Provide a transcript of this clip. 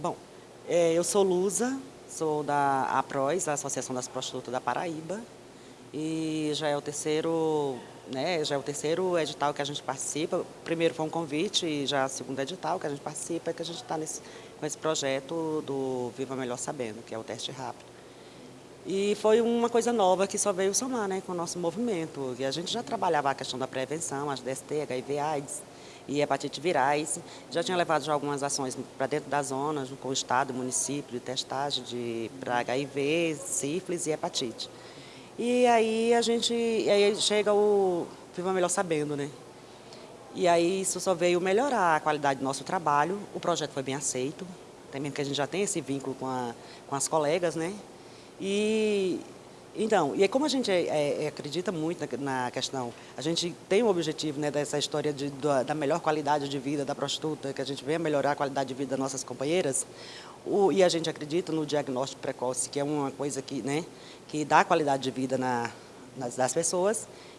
Bom, é, eu sou Lusa, sou da APROS, a Associação das Prostitutas da Paraíba, e já é o terceiro, né, já é o terceiro edital que a gente participa. Primeiro foi um convite e já é o segundo edital que a gente participa, que a gente está com esse projeto do Viva Melhor Sabendo, que é o teste rápido. E foi uma coisa nova que só veio somar né, com o nosso movimento. E a gente já trabalhava a questão da prevenção, as DST, HIV, AIDS e hepatite virais. Já tinha levado já algumas ações para dentro das zonas, com o Estado, município, de testagem de, para HIV, sífilis e hepatite. E aí a gente, aí chega o Viva Melhor Sabendo, né? E aí isso só veio melhorar a qualidade do nosso trabalho. O projeto foi bem aceito, também porque a gente já tem esse vínculo com, a, com as colegas, né? E então, e como a gente é, é, acredita muito na, na, questão, a gente tem o objetivo né, dessa história de, da, da, melhor qualidade de vida da prostituta, que a gente venha melhorar a qualidade de vida das nossas companheiras, o, e a gente acredita no diagnóstico precoce, que é uma coisa que, né, que dá qualidade de vida na, nas, das pessoas,